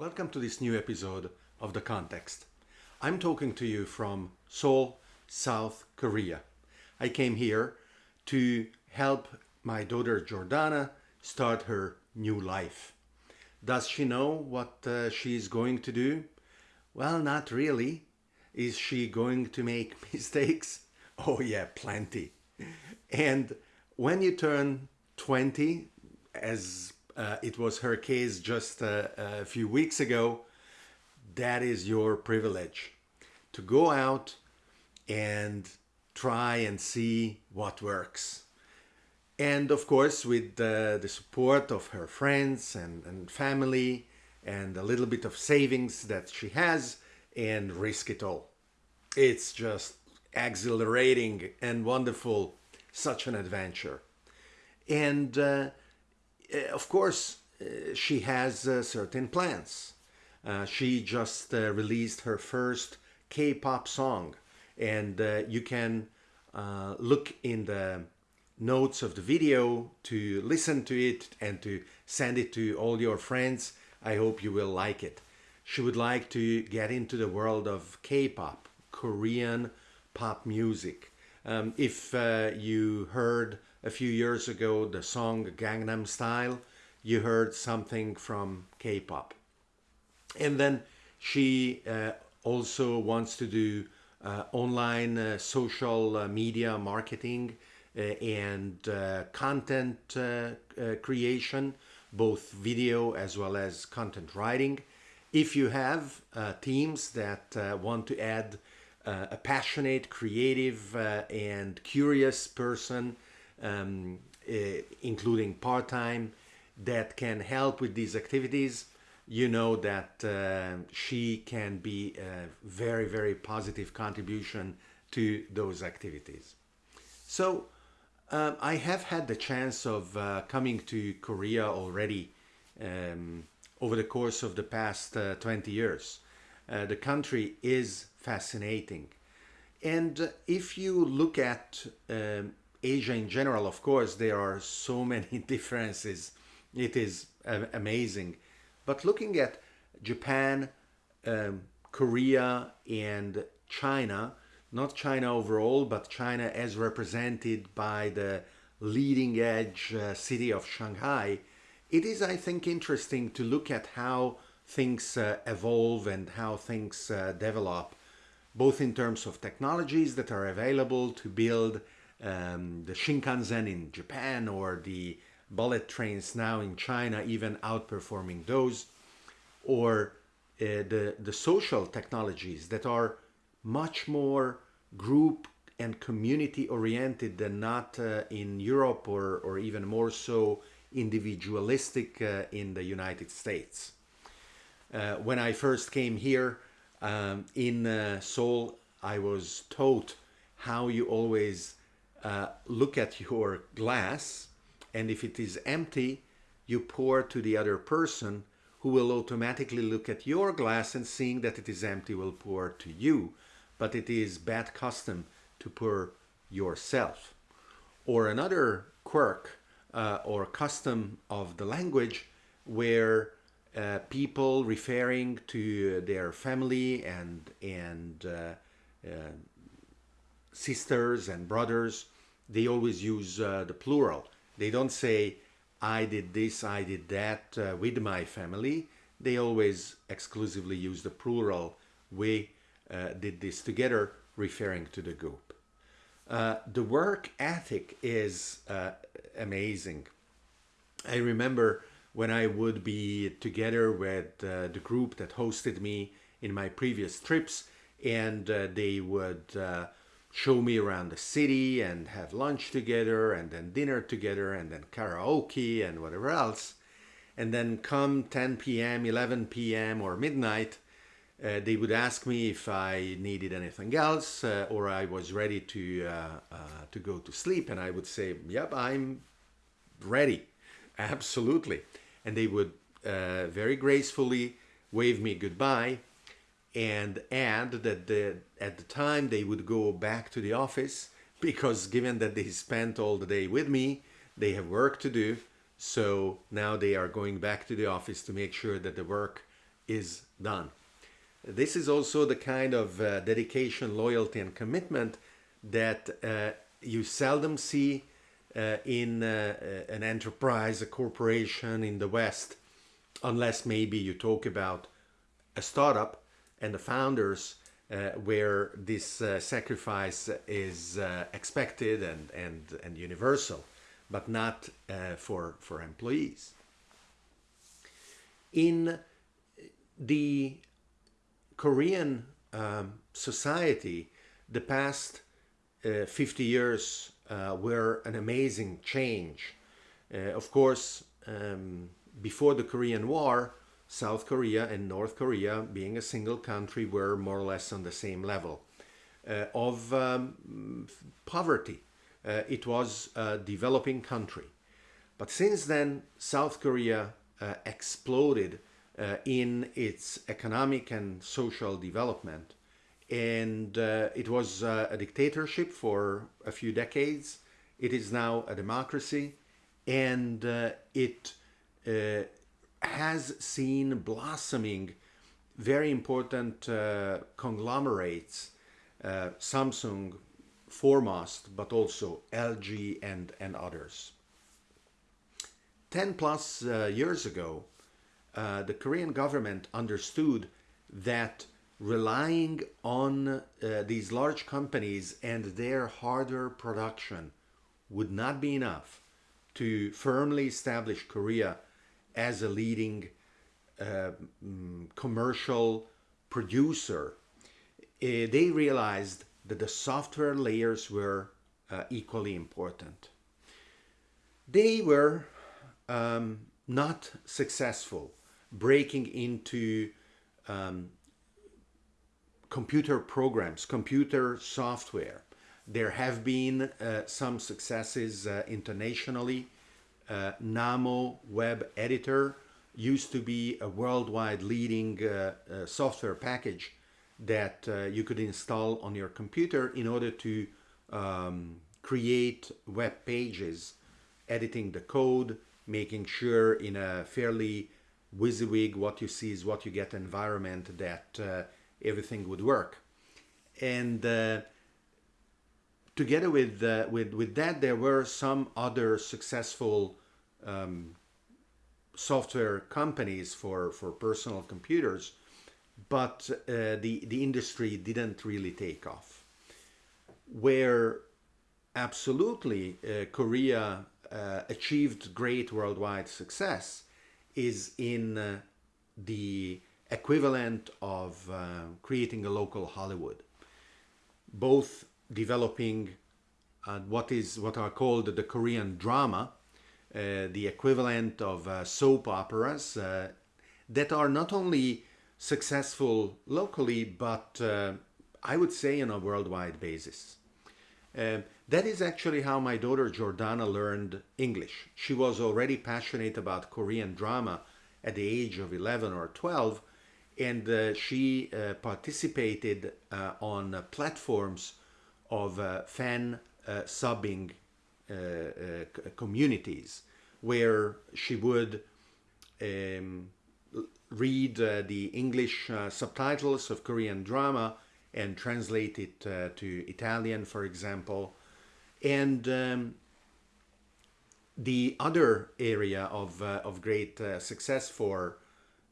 Welcome to this new episode of The Context. I'm talking to you from Seoul, South Korea. I came here to help my daughter Jordana start her new life. Does she know what uh, she is going to do? Well, not really. Is she going to make mistakes? Oh, yeah, plenty. And when you turn 20, as uh, it was her case just uh, a few weeks ago, that is your privilege to go out and try and see what works. And of course, with uh, the support of her friends and, and family and a little bit of savings that she has and risk it all. It's just exhilarating and wonderful, such an adventure. And uh, of course, uh, she has uh, certain plans. she just released her first K-pop song, and you can look in the notes of the video to listen to it and to send it to all your friends. I hope you will like it. She would like to get into the world of K-pop, Korean pop music. Um, if uh, you heard a few years ago the song Gangnam Style, you heard something from K-pop. And then she uh, also wants to do uh, online uh, social uh, media marketing uh, and uh, content creation, both video as well as content writing. If you have teams that want to add a passionate, creative, and curious person um, uh, including part-time, that can help with these activities, you know that uh, she can be a very, very positive contribution to those activities. So um, I have had the chance of uh, coming to Korea already um, over the course of the past uh, 20 years. Uh, the country is fascinating. And if you look at um, Asia in general, of course, there are so many differences. It is uh, amazing. But looking at Japan, um, Korea, and China, not China overall, but China as represented by the leading edge uh, city of Shanghai, it is, I think, interesting to look at how things uh, evolve and how things uh, develop, both in terms of technologies that are available to build um, the Shinkansen in Japan or the bullet trains now in China even outperforming those or uh, the, the social technologies that are much more group and community oriented than not uh, in Europe or, or even more so individualistic uh, in the United States. Uh, when I first came here um, in uh, Seoul, I was taught how you always uh, look at your glass and if it is empty, you pour to the other person who will automatically look at your glass and seeing that it is empty will pour to you. But it is bad custom to pour yourself. Or another quirk uh, or custom of the language where uh, people referring to their family and, and uh, uh sisters and brothers, they always use uh, the plural. They don't say, I did this, I did that uh, with my family. They always exclusively use the plural. We uh, did this together, referring to the group. Uh, the work ethic is uh, amazing. I remember when I would be together with uh, the group that hosted me in my previous trips and they would show me around the city and have lunch together and then dinner together and then karaoke and whatever else. And then come 10 p.m., 11 p.m. or midnight, uh, they would ask me if I needed anything else uh, or I was ready to, uh, uh to go to sleep. And I would say, yep, I'm ready. Absolutely. And they would uh, very gracefully wave me goodbye and add that the, at the time they would go back to the office because given that they spent all the day with me, they have work to do. So now they are going back to the office to make sure that the work is done. This is also the kind of uh, dedication, loyalty, and commitment that uh, you seldom see uh, in uh, uh, an enterprise, a corporation in the West, unless maybe you talk about a startup and the founders uh, where this uh, sacrifice is uh, expected and, and, and universal, but not uh, for, for employees. In the Korean um, society, the past uh, 50 years uh, were an amazing change. Of course, um, before the Korean War, South Korea and North Korea, being a single country, were more or less on the same level uh, of um, poverty. Uh, it was a developing country. But since then, South Korea uh, exploded uh, in its economic and social development. And uh, it was uh, a dictatorship for a few decades. It is now a democracy. And it has seen blossoming very important uh, conglomerates, uh, Samsung foremost, but also LG and, and others. 10 plus uh, years ago, uh, the Korean government understood that relying on uh, these large companies and their hardware production would not be enough to firmly establish Korea as a leading uh, mm, commercial producer, uh, they realized that the software layers were uh, equally important. They were um, not successful breaking into um, computer programs, computer software. There have been uh, some successes uh, internationally uh, Namo web editor used to be a worldwide leading uh, uh, software package that uh, you could install on your computer in order to um, create web pages, editing the code, making sure in a fairly WYSIWYG, what you see is what you get environment that uh, everything would work. And uh, together with, uh, with, with that, there were some other successful um, software companies for, for personal computers, but uh, the, the industry didn't really take off. Where absolutely uh, Korea uh, achieved great worldwide success is in uh, the equivalent of uh, creating a local Hollywood, both developing uh, what is what are called the Korean drama, uh, the equivalent of uh, soap operas uh, that are not only successful locally, but I would say on a worldwide basis. Uh, that is actually how my daughter Jordana learned English. She was already passionate about Korean drama at the age of 11 or 12, and uh, she uh, participated on platforms of fan subbing uh, uh, communities where she would um, read uh, the English subtitles of Korean drama and translate it to Italian, for example. And um, the other area of, uh, of great uh, success for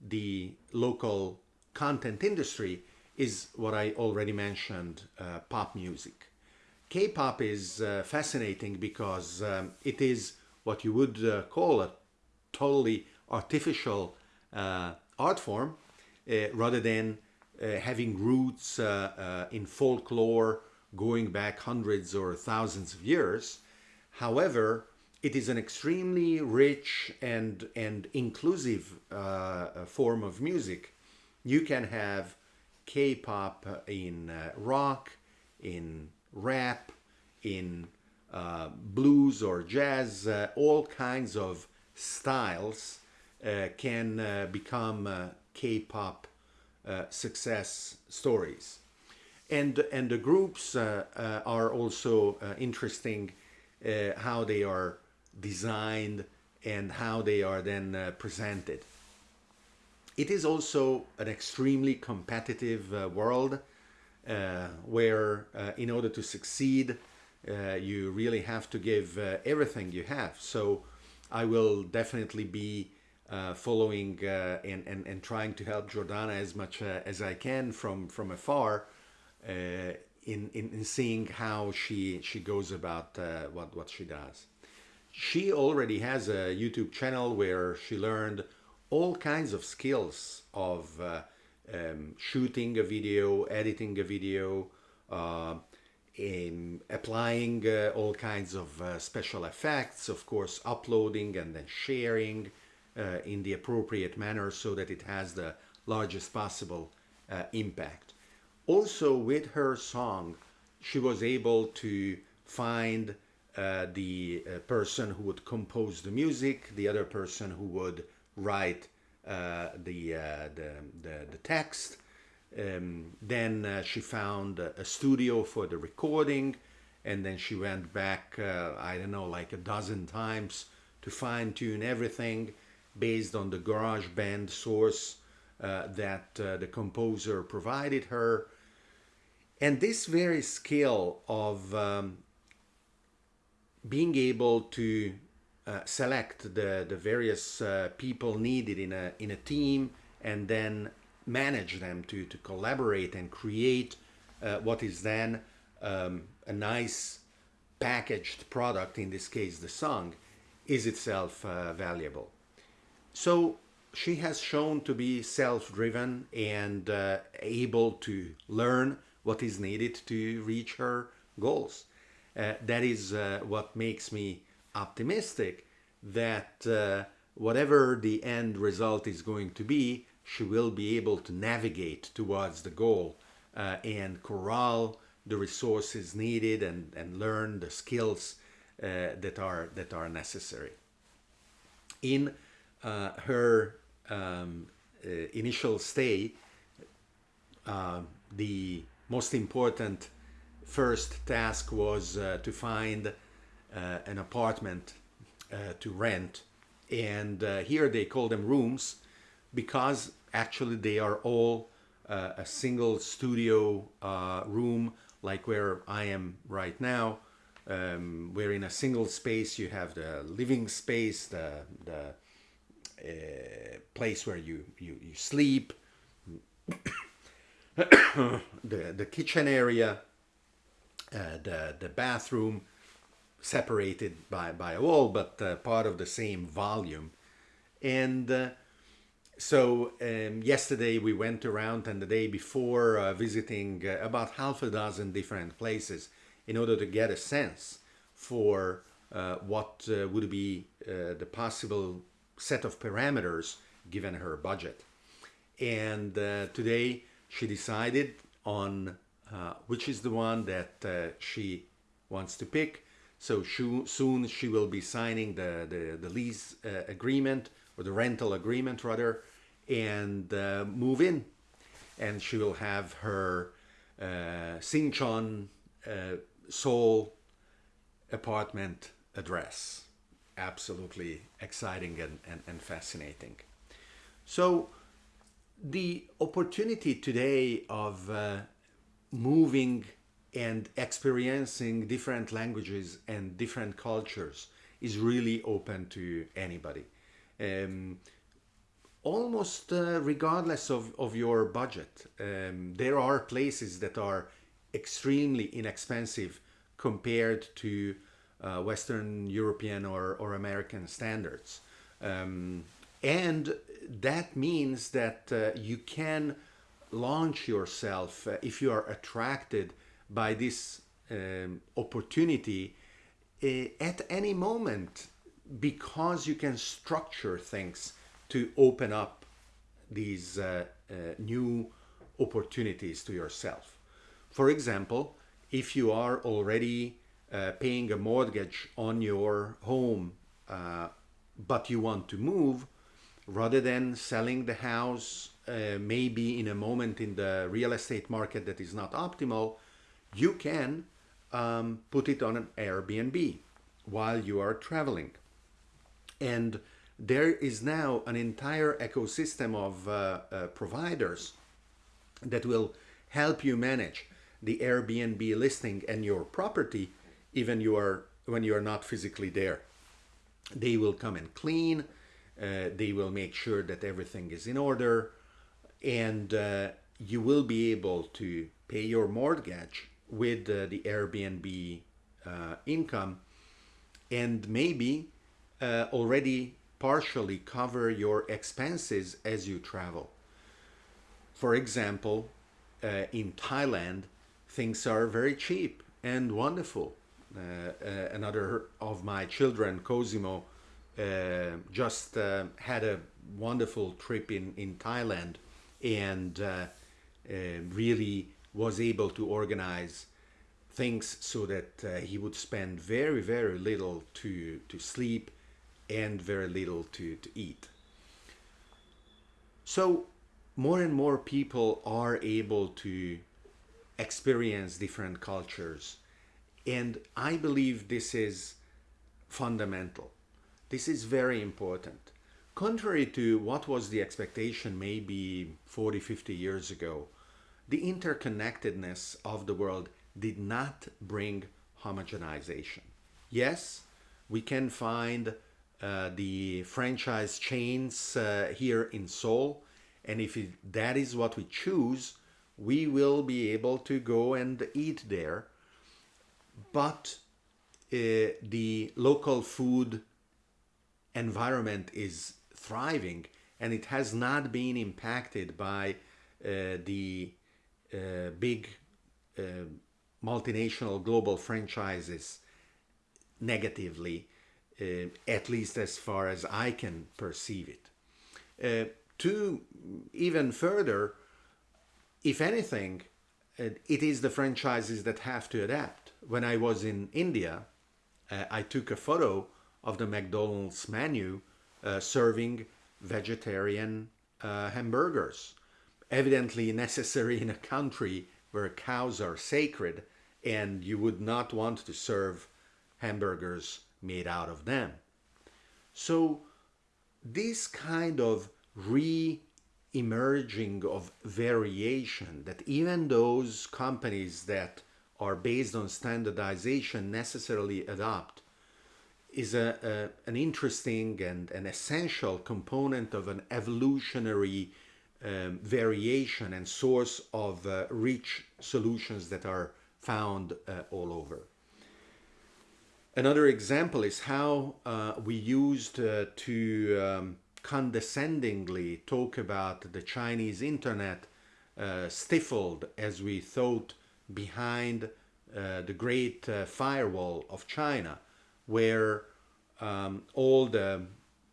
the local content industry is what I already mentioned, uh, pop music. K-pop is uh, fascinating because um, it is what you would uh, call a totally artificial uh, art form uh, rather than uh, having roots uh, in folklore going back hundreds or thousands of years. However, it is an extremely rich and, and inclusive form of music. You can have K-pop in rock, in rap, in uh, blues or jazz, uh, all kinds of styles uh, can uh, become uh, K-pop success stories. And, and the groups are also interesting how they are designed and how they are then presented. it is also an extremely competitive world where uh, in order to succeed uh, you really have to give uh, everything you have. So I will definitely be uh, following and, and, and trying to help Jordana as much as I can from from afar in, in, in seeing how she she goes about what what she does. She already has a YouTube channel where she learned all kinds of skills of uh, um, shooting a video, editing a video, uh, in applying uh, all kinds of uh, special effects, of course, uploading and then sharing uh, in the appropriate manner so that it has the largest possible uh, impact. Also, with her song, she was able to find uh, the person who would compose the music, the other person who would write the, uh, the, the, the, text. Um, then uh, she found a, studio for the recording and then she went back, I don't know, like a dozen times to fine tune everything based on the GarageBand source that the composer provided her. And this very skill of um, being able to uh, select the, the various uh, people needed in a, in a team and then manage them to, to collaborate and create uh, what is then um, a nice packaged product, in this case the song, is itself uh, valuable. So she has shown to be self-driven and uh, able to learn what is needed to reach her goals. That is what makes me optimistic that uh, whatever the end result is going to be, she will be able to navigate towards the goal uh, and corral the resources needed and, and learn the skills uh, that are that are necessary. In uh, her um, initial stay, the most important first task was uh, to find uh, an apartment uh, to rent. And uh, here they call them rooms because actually they are all uh, a single studio uh, room like where I am right now um, where in a single space you have the living space the, the place where you, you, you sleep the, the kitchen area uh, the, the bathroom separated by, by a wall, but uh, part of the same volume. And uh, so um, yesterday we went around and the day before uh, visiting uh, about half a dozen different places in order to get a sense for uh, what would be the possible set of parameters given her budget. And today she decided on uh, which is the one that uh, she wants to pick. So soon she will be signing the, the, the lease uh, agreement or the rental agreement rather and uh, move in. And she will have her uh, Sinchon Seoul apartment address. Absolutely exciting and, and, and fascinating. So the opportunity today of uh, moving and experiencing different languages and different cultures is really open to anybody. Um, almost uh, regardless of, of your budget. Um, there are places that are extremely inexpensive compared to uh, Western European or, or American standards. Um, and that means that uh, you can launch yourself uh, if you are attracted by this um, opportunity uh, at any moment because you can structure things to open up these uh, uh, new opportunities to yourself. For example, if you are already uh, paying a mortgage on your home uh, but you want to move, rather than selling the house uh, maybe in a moment in the real estate market that is not optimal, you can um, put it on an Airbnb while you are traveling. And there is now an entire ecosystem of uh, uh, providers that will help you manage the Airbnb listing and your property even you are when you are not physically there. They will come and clean, uh, they will make sure that everything is in order, and uh, you will be able to pay your mortgage with the Airbnb uh, income and maybe uh, already partially cover your expenses as you travel. For example, uh, in Thailand, things are very cheap and wonderful. Uh, uh, another of my children, Cosimo, uh, just had a wonderful trip in, in Thailand and really was able to organize things so that uh, he would spend very very little to to sleep and very little to, to eat. So more and more people are able to experience different cultures and i believe this is fundamental. This is very important. Contrary to what was the expectation maybe 40 50 years ago the interconnectedness of the world did not bring homogenization. Yes, we can find uh, the franchise chains uh, here in Seoul, and if it, that is what we choose, we will be able to go and eat there. But uh, the local food environment is thriving and it has not been impacted by uh, the uh, big uh, multinational global franchises negatively, uh, at least as far as I can perceive it. Uh, to even further, if anything, it is the franchises that have to adapt. When I was in India, I took a photo of the McDonald's menu serving vegetarian uh, hamburgers, evidently necessary in a country where cows are sacred and you would not want to serve hamburgers made out of them. So this kind of re-emerging of variation that even those companies that are based on standardization necessarily adopt is a, a, an interesting and an essential component of an evolutionary um, variation and source of uh, rich solutions that are found uh, all over. Another example is how uh, we used uh, to um, condescendingly talk about the Chinese internet uh, stifled as we thought behind uh, the great firewall of China where um, all the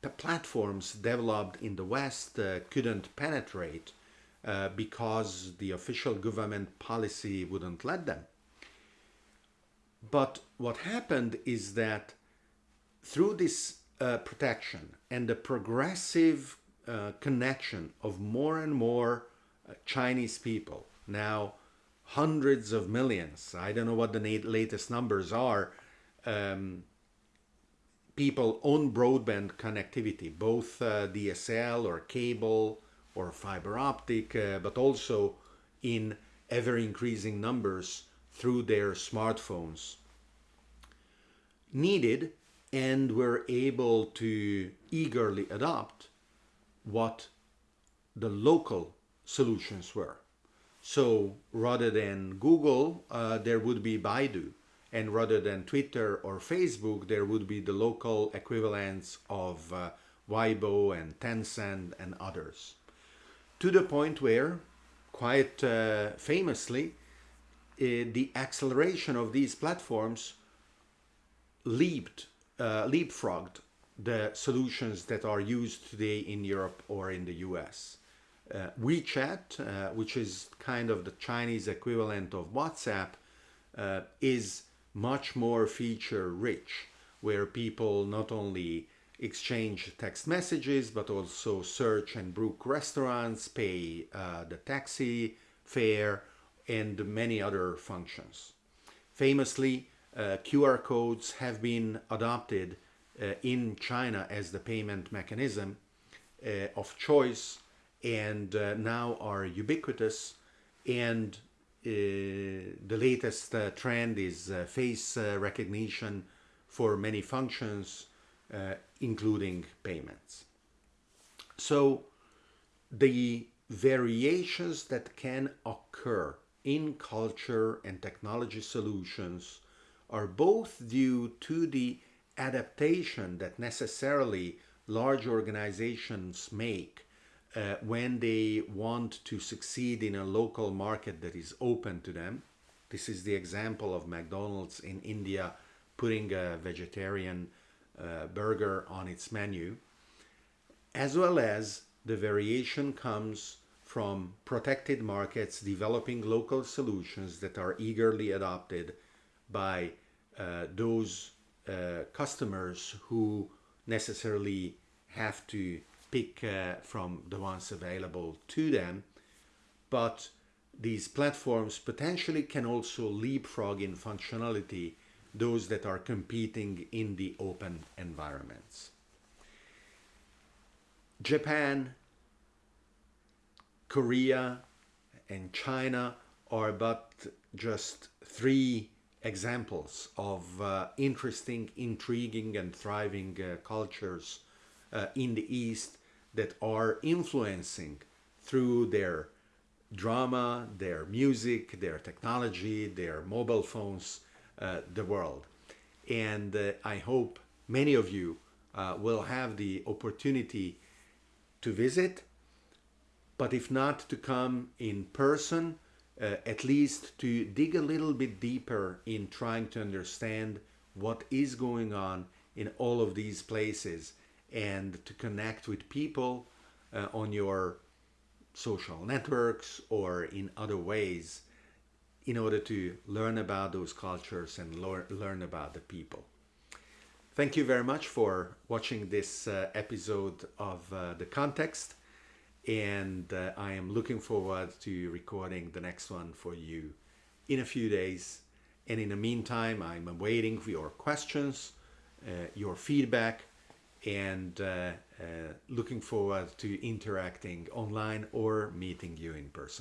platforms developed in the West couldn't penetrate uh, because the official government policy wouldn't let them. But what happened is that through this uh, protection and the progressive uh, connection of more and more uh, Chinese people, now hundreds of millions, I don't know what the latest numbers are, um, people on broadband connectivity, both uh, DSL or cable or fiber optic, uh, but also in ever increasing numbers through their smartphones. Needed and were able to eagerly adopt what the local solutions were. So rather than Google, uh, there would be Baidu and rather than Twitter or Facebook, there would be the local equivalents of uh, Weibo and Tencent and others. To the point where, quite uh, famously, uh, the acceleration of these platforms leaped, uh, leapfrogged the solutions that are used today in Europe or in the US. Uh, WeChat, uh, which is kind of the Chinese equivalent of WhatsApp, uh, is much more feature rich where people not only exchange text messages but also search and book restaurants, pay uh, the taxi fare and many other functions. Famously, uh, QR codes have been adopted uh, in China as the payment mechanism uh, of choice and uh, now are ubiquitous and the latest uh, trend is uh, face uh, recognition for many functions uh, including payments. So the variations that can occur in culture and technology solutions are both due to the adaptation that necessarily large organizations make uh, when they want to succeed in a local market that is open to them. This is the example of McDonald's in India putting a vegetarian uh, burger on its menu, as well as the variation comes from protected markets developing local solutions that are eagerly adopted by uh, those uh, customers who necessarily have to pick uh, from the ones available to them. But these platforms potentially can also leapfrog in functionality those that are competing in the open environments. Japan, Korea, and China are but just three examples of uh, interesting, intriguing, and thriving uh, cultures uh, in the East that are influencing through their drama, their music, their technology, their mobile phones, uh, the world. And uh, I hope many of you uh, will have the opportunity to visit, but if not to come in person, uh, at least to dig a little bit deeper in trying to understand what is going on in all of these places and to connect with people uh, on your social networks or in other ways in order to learn about those cultures and learn, about the people. Thank you very much for watching this uh, episode of uh, The Context and uh, I am looking forward to recording the next one for you in a few days. And in the meantime, I'm awaiting for your questions, uh, your feedback, and uh, uh looking forward to interacting online or meeting you in person.